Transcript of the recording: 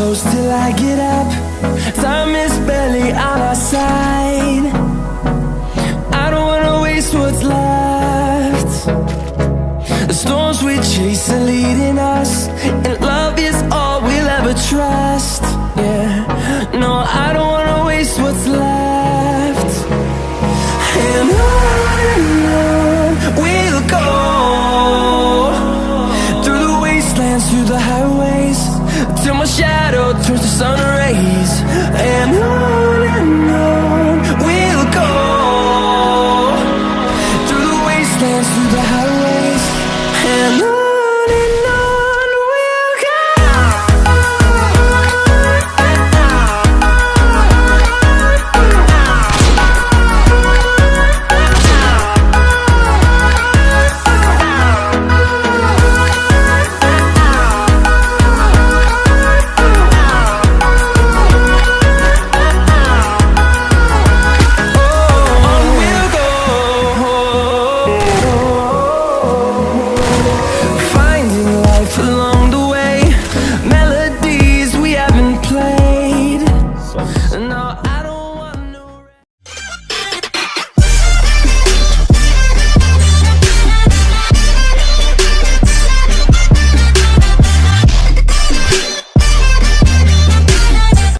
close till I get up. Time is barely on our side. The storms we chase are leading us, and love is all we'll ever trust. Yeah, no, I don't wanna waste what's left. And on we'll go through the wastelands, through the highways, till my shadow turns to sun rays. And on and on we'll go through the wastelands, through the highways.